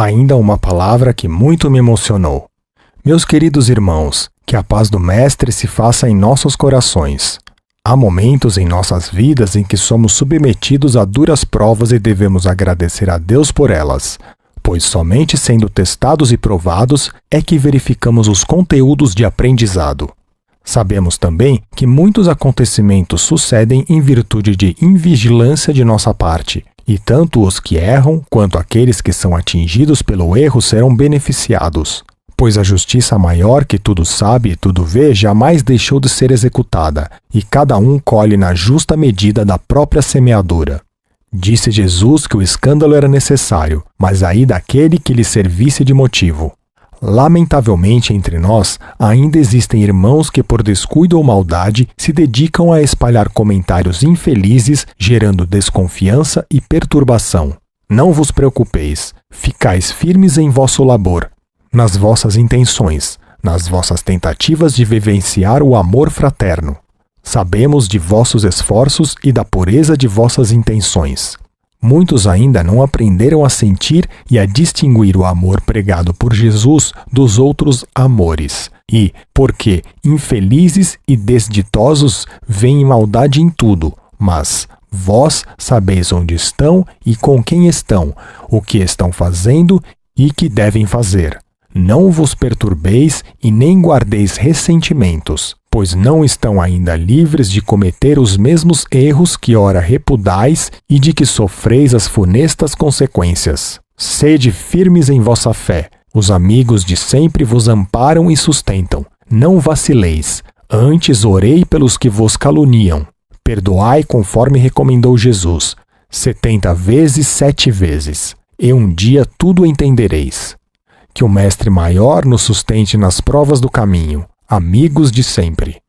Ainda uma palavra que muito me emocionou. Meus queridos irmãos, que a paz do Mestre se faça em nossos corações. Há momentos em nossas vidas em que somos submetidos a duras provas e devemos agradecer a Deus por elas, pois somente sendo testados e provados é que verificamos os conteúdos de aprendizado. Sabemos também que muitos acontecimentos sucedem em virtude de invigilância de nossa parte, e tanto os que erram quanto aqueles que são atingidos pelo erro serão beneficiados pois a justiça maior que tudo sabe e tudo vê jamais deixou de ser executada, e cada um colhe na justa medida da própria semeadura. Disse Jesus que o escândalo era necessário, mas aí daquele que lhe servisse de motivo. Lamentavelmente entre nós, ainda existem irmãos que, por descuido ou maldade, se dedicam a espalhar comentários infelizes, gerando desconfiança e perturbação. Não vos preocupeis, ficais firmes em vosso labor, nas vossas intenções, nas vossas tentativas de vivenciar o amor fraterno. Sabemos de vossos esforços e da pureza de vossas intenções. Muitos ainda não aprenderam a sentir e a distinguir o amor pregado por Jesus dos outros amores. E, porque infelizes e desditosos veem maldade em tudo, mas vós sabeis onde estão e com quem estão, o que estão fazendo e que devem fazer. Não vos perturbeis e nem guardeis ressentimentos, pois não estão ainda livres de cometer os mesmos erros que ora repudais e de que sofreis as funestas consequências. Sede firmes em vossa fé. Os amigos de sempre vos amparam e sustentam. Não vacileis. Antes orei pelos que vos caluniam. Perdoai conforme recomendou Jesus, setenta vezes sete vezes. E um dia tudo entendereis que o Mestre Maior nos sustente nas provas do caminho, amigos de sempre.